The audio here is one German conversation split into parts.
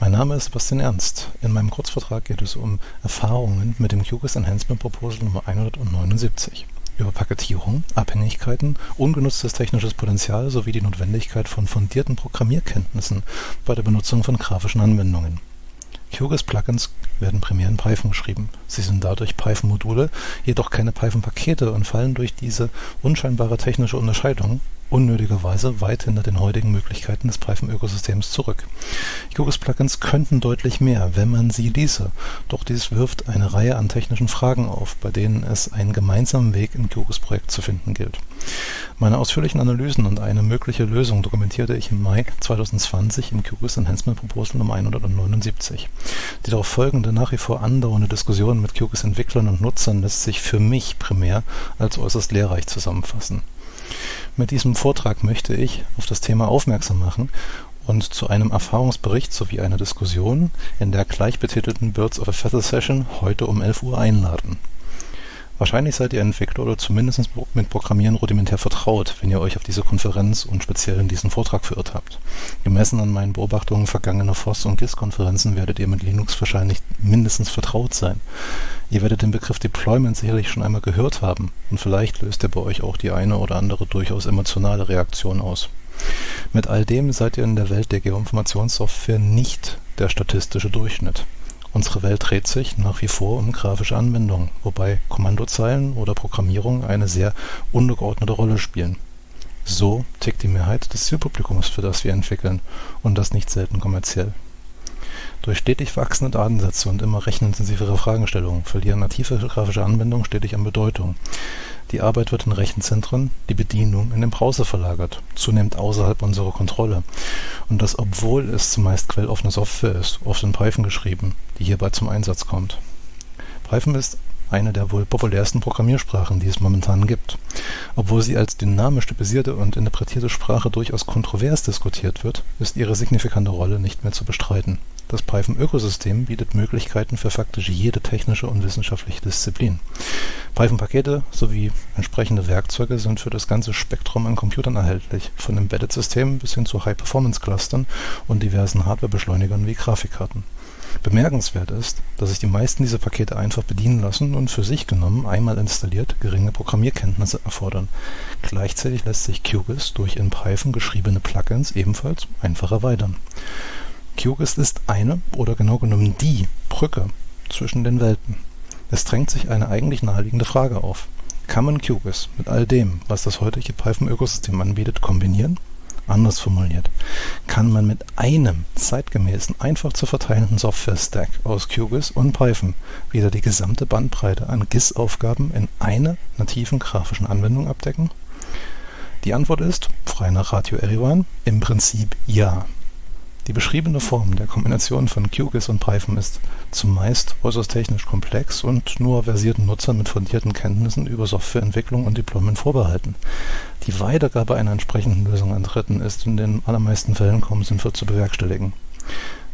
Name ist Sebastian Ernst. In meinem Kurzvortrag geht es um Erfahrungen mit dem QGIS Enhancement Proposal Nummer 179 über Paketierung, Abhängigkeiten, ungenutztes technisches Potenzial sowie die Notwendigkeit von fundierten Programmierkenntnissen bei der Benutzung von grafischen Anwendungen. QGIS-Plugins werden primär in Python geschrieben. Sie sind dadurch Python-Module, jedoch keine Python-Pakete und fallen durch diese unscheinbare technische Unterscheidung unnötigerweise weit hinter den heutigen Möglichkeiten des Python-Ökosystems zurück. QGIS-Plugins könnten deutlich mehr, wenn man sie ließe, doch dies wirft eine Reihe an technischen Fragen auf, bei denen es einen gemeinsamen Weg im QGIS-Projekt zu finden gilt. Meine ausführlichen Analysen und eine mögliche Lösung dokumentierte ich im Mai 2020 im QGIS Enhancement Proposal Nummer 179. Die darauf folgende, nach wie vor andauernde Diskussion mit QGIS-Entwicklern und Nutzern lässt sich für mich primär als äußerst lehrreich zusammenfassen. Mit diesem Vortrag möchte ich auf das Thema aufmerksam machen und zu einem Erfahrungsbericht sowie einer Diskussion in der gleichbetitelten Birds of a Feather Session heute um 11 Uhr einladen Wahrscheinlich seid ihr Entwickler oder zumindest mit Programmieren rudimentär vertraut, wenn ihr euch auf diese Konferenz und speziell in diesen Vortrag verirrt habt. Gemessen an meinen Beobachtungen vergangener FOSS- und GIS-Konferenzen werdet ihr mit Linux wahrscheinlich mindestens vertraut sein. Ihr werdet den Begriff Deployment sicherlich schon einmal gehört haben und vielleicht löst er bei euch auch die eine oder andere durchaus emotionale Reaktion aus. Mit all dem seid ihr in der Welt der Geoinformationssoftware nicht der statistische Durchschnitt. Unsere Welt dreht sich nach wie vor um grafische Anwendungen, wobei Kommandozeilen oder Programmierung eine sehr untergeordnete Rolle spielen. So tickt die Mehrheit des Zielpublikums, für das wir entwickeln, und das nicht selten kommerziell. Durch stetig wachsende Datensätze und immer rechenintensivere Fragestellungen verlieren native grafische Anwendungen stetig an Bedeutung. Die Arbeit wird in Rechenzentren, die Bedienung in den Browser verlagert, zunehmend außerhalb unserer Kontrolle. Und das obwohl es zumeist quelloffene Software ist, oft in Python geschrieben, die hierbei zum Einsatz kommt. Python ist eine der wohl populärsten Programmiersprachen, die es momentan gibt. Obwohl sie als dynamisch typisierte und interpretierte Sprache durchaus kontrovers diskutiert wird, ist ihre signifikante Rolle nicht mehr zu bestreiten. Das Python-Ökosystem bietet Möglichkeiten für faktisch jede technische und wissenschaftliche Disziplin. Python-Pakete sowie entsprechende Werkzeuge sind für das ganze Spektrum an Computern erhältlich, von Embedded-Systemen bis hin zu High-Performance-Clustern und diversen Hardware-Beschleunigern wie Grafikkarten. Bemerkenswert ist, dass sich die meisten dieser Pakete einfach bedienen lassen und für sich genommen einmal installiert geringe Programmierkenntnisse erfordern. Gleichzeitig lässt sich QGIS durch in Python geschriebene Plugins ebenfalls einfach erweitern. QGIS ist eine oder genau genommen die Brücke zwischen den Welten. Es drängt sich eine eigentlich naheliegende Frage auf. Kann man QGIS mit all dem, was das heutige Python-Ökosystem anbietet, kombinieren? Anders formuliert, kann man mit einem zeitgemäßen, einfach zu verteilenden Software-Stack aus QGIS und Python wieder die gesamte Bandbreite an GIS-Aufgaben in einer nativen grafischen Anwendung abdecken? Die Antwort ist, frei nach Radio Erivan, im Prinzip ja. Die beschriebene Form der Kombination von QGIS und Python ist zumeist äußerst technisch komplex und nur versierten Nutzern mit fundierten Kenntnissen über Softwareentwicklung und Deployment vorbehalten. Die Weitergabe einer entsprechenden Lösung an Dritten ist in den allermeisten Fällen kaum sinnvoll zu bewerkstelligen.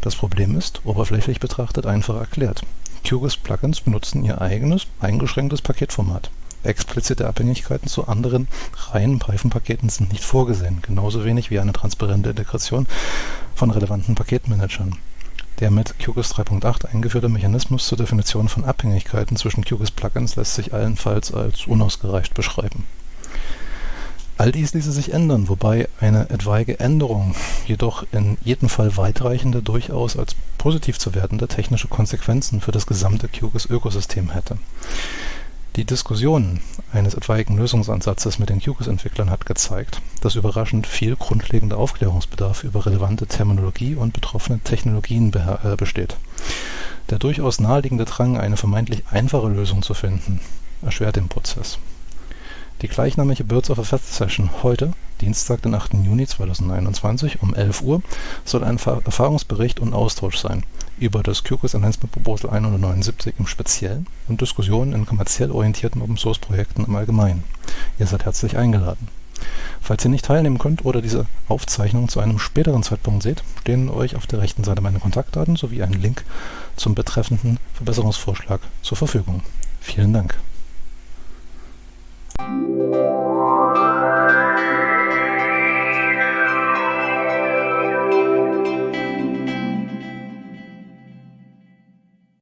Das Problem ist, oberflächlich betrachtet, einfach erklärt. QGIS-Plugins benutzen ihr eigenes, eingeschränktes Paketformat. Explizite Abhängigkeiten zu anderen reinen Python-Paketen sind nicht vorgesehen, genauso wenig wie eine transparente Integration von relevanten Paketmanagern. Der mit QGIS 3.8 eingeführte Mechanismus zur Definition von Abhängigkeiten zwischen QGIS-Plugins lässt sich allenfalls als unausgereift beschreiben. All dies ließe sich ändern, wobei eine etwaige Änderung jedoch in jedem Fall weitreichende, durchaus als positiv zu wertende technische Konsequenzen für das gesamte QGIS-Ökosystem hätte. Die Diskussion eines etwaigen Lösungsansatzes mit den QGIS-Entwicklern hat gezeigt, dass überraschend viel grundlegender Aufklärungsbedarf über relevante Terminologie und betroffene Technologien äh, besteht. Der durchaus naheliegende Drang, eine vermeintlich einfache Lösung zu finden, erschwert den Prozess. Die gleichnamige Birds of a Feather Session heute, Dienstag, den 8. Juni 2021 um 11 Uhr, soll ein Erfahrungsbericht und Austausch sein über das QGIS Enhancement Proposal 179 im Speziellen und Diskussionen in kommerziell orientierten Open-Source-Projekten im Allgemeinen. Ihr seid herzlich eingeladen. Falls ihr nicht teilnehmen könnt oder diese Aufzeichnung zu einem späteren Zeitpunkt seht, stehen euch auf der rechten Seite meine Kontaktdaten sowie ein Link zum betreffenden Verbesserungsvorschlag zur Verfügung. Vielen Dank. Música